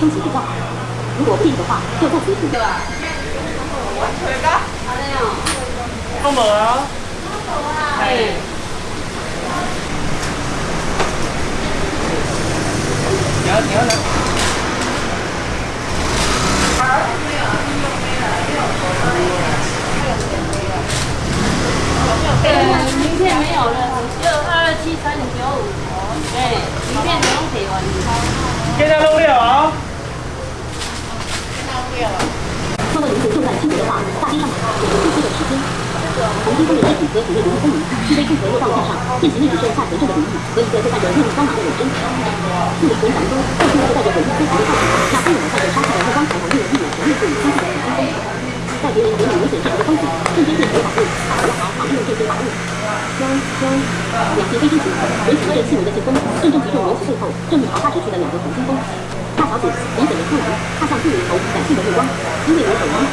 休息比较好。如果不介意的话，就在此请。对吧？我吹个，好的哟。都无啊。哎。行行了。对，名片没有了，只有二二七三九五。哎，名片不用给完。给他弄了啊！如果您是正在清洁的话，大街上有着呼吸的时间。红金风的尸体和体内流入分离，具备复合落到地上，现其内只剩下全证的比例和一个带着绿光芒的尾针。四名人掌中，露出了带着粉丝丝条的套子，那分明带着杀气的目光，才能令人一眼全面对相信的红金风。在别人眼里危险至极的风景，瞬间变成宝物，我还好利用这些宝物。香香，两骑飞之时，人起着轻微的劲风，正正击中罗其背后正欲朝他直去的两个红金风。大小姐明显的出来，看向杜云头感性的目光，因为我手忙。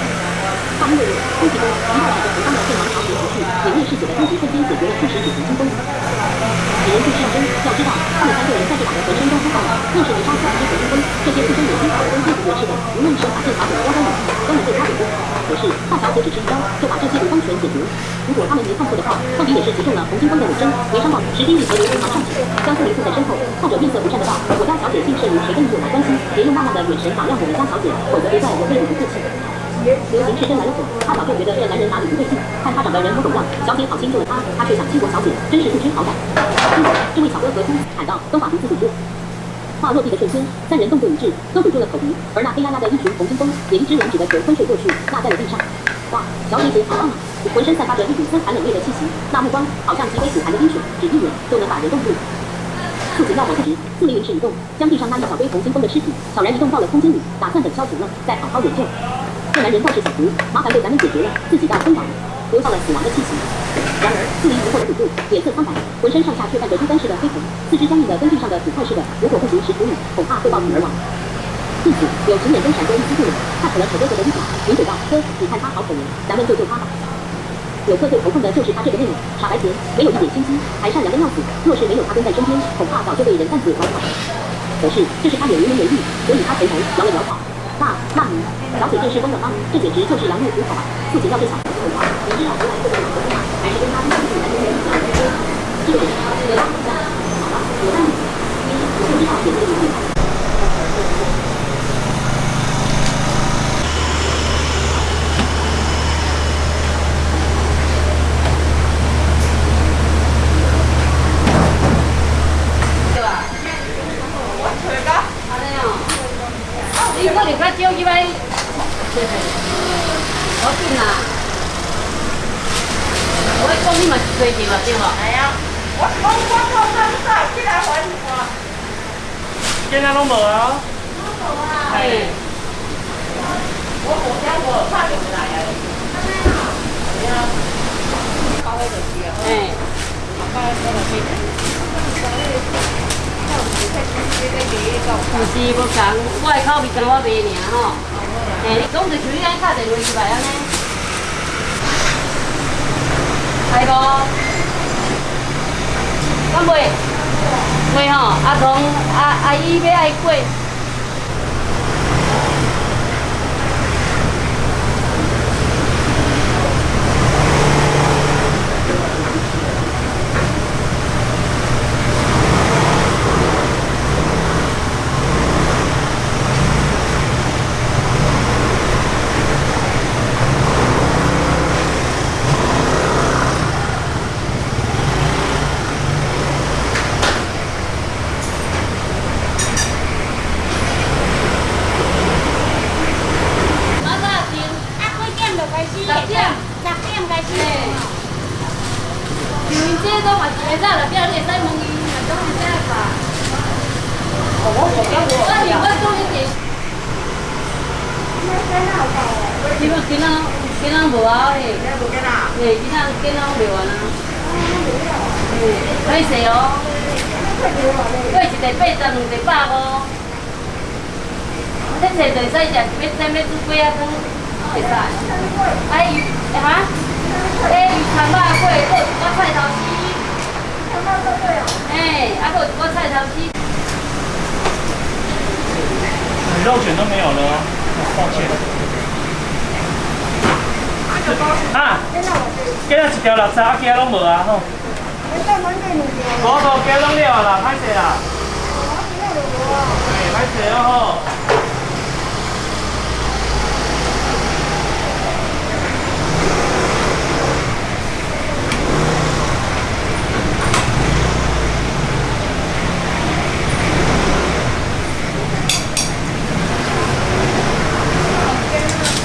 大因为空气中一道闪着红光的剑芒朝前袭去，泯灭嗜血的攻击瞬间解决了初始主红金风。几人对上针，要知道他们三个人在这打的浑身都出汗了，若是没杀死这红金风，这些出身有金法的攻击不绝世的，无论是把剑法怎么刁钻武器，都能对他有功。可是大小姐只是一招，就把这些武功全解决。如果他们没看错的话，到底也是击中了红金风的尾针，没伤到。石丁力和刘云堂上前，将苏林护在身后，看着面色不善的道：“我家小姐姓甚，谁跟你有何关系？别用那样的眼神打量我们家小姐，否则别怪我对你不客气。”刘行是真来了火，他早就觉得这男人哪里不对劲，看他长得人模狗样，小姐好心救了他，他却想轻薄小姐，真是不知好歹。听着，这位小哥和出喊道：“都把鼻子堵住！”话落地的瞬间，三人动作一致，都堵住了口鼻，而那黑压压的一群红金风也一只两指的球昏睡过去，落在了地上。哇，小姐姐好棒啊！浑身散发着一股森寒冷冽的气息，那目光好像极为苦寒的冰水，只一眼就能把人冻住。触景要我不直，四灵灵是一动，将地上那一小堆红金风的尸体悄然移动到了空间里，打算等消停了再好好研究。这男人倒是小毒，麻烦被咱们解决了，自己要昏倒了，留下了死亡的气息。然而，四灵疑惑的堵住，脸色苍白，浑身上下却泛着猪肝似的黑红，四肢僵硬的跟地上的土块似的。如果不及时处理，恐怕会暴毙而亡。因此，有情眼中闪过一丝不忍，他扯了扯哥哥的衣角，抿嘴道：“哥，你看他好可怜，咱们救救他吧。”有客最头痛的就是他这个妹妹，傻白甜，没有一点心机，还善良的要死。若是没有他跟在身边，恐怕早就被人贩子拐跑了。可是，这是他也无能为力，所以他垂头摇了摇头。那，那你，小姐这是疯了吗？这简直就是羊入虎口啊！父亲要对小孩子。说话，你知道回来会不会怎么样？还是跟他一起来跟人讲？这个得拉一下。好了，有道理。一，我就知道姐姐的意思。对对了，对了。哎呀，我我我我我早起来还我。今天拢无啊？拢无啊。哎。我好像我快就回来呀。哎呀。高位就去啊。哎。高位高头去。不是我讲，我的口味跟我卖尔吼。哎，你讲就像你安打电话去来安尼。系无？敢袂？袂吼，阿童阿阿姨要爱过。讲嘛，明到来第二天再问伊，明早会吧。哦，我我我。我喜欢做一点。今仔今仔今仔无啊，嘿，今仔无今仔，今仔今仔未完啊，嘿，歹势哦，过一台八十，两台百五，咱坐就会使食，要再煮几啊汤，会使，哎，哈，哎，鱼汤肉粿，搁一碗菜。哎，阿个我菜条起，肉卷都没有了，抱歉。啊，捡了一条垃圾，其他拢无啊吼。再多给两条。好多捡拢了啦，买起啦。哎，买起哦吼。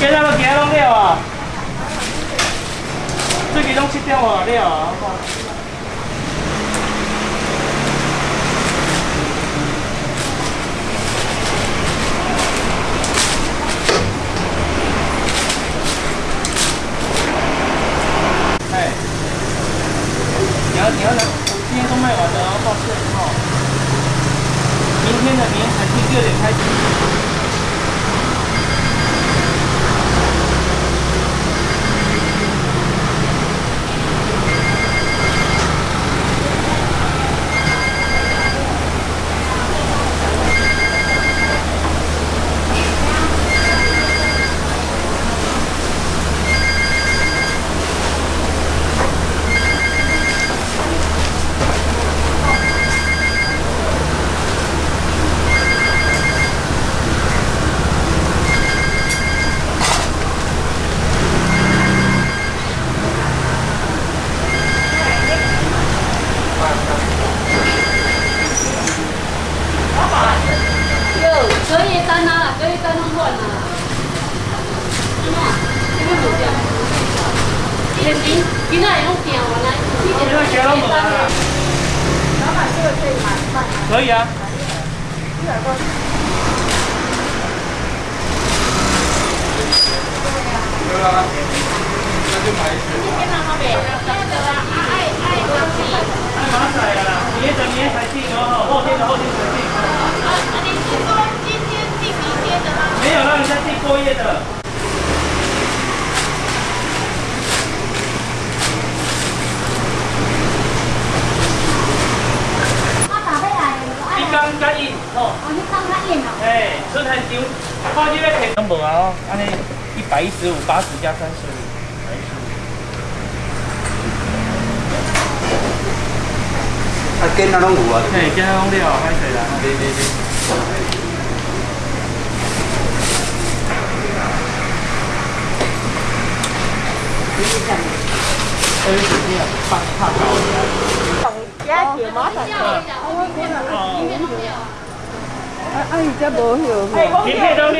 今仔要其他拢了啊。最近拢七点外了啊。我看哎，你要你要来，今天都卖完了哦，抱歉哈。明天的年产地六点开始。有隔夜单啊，隔夜单弄乱了。今天没掉。今天今天也弄掉了，今今仔其他拢无啊啦。老板，这个可以买饭。可以啊。哎，马仔啊啦，明天的明天才订哦，后天的后天才订。没有让人家订过夜的。我打回来，你刚刚印哦，我去当他演了。哎，春寒酒，看这个客拢无啊哦，安尼一百一十五，八十加三十五。啊，囡仔拢有啊，嘿，今天拢了，歹势啦。对对对。哎，手机啊，放怕高的。giá chiều mát rồi. 哦，啊啊，而家冇有。明天都了